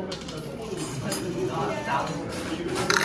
먹으면 진짜 너무 좋습니다.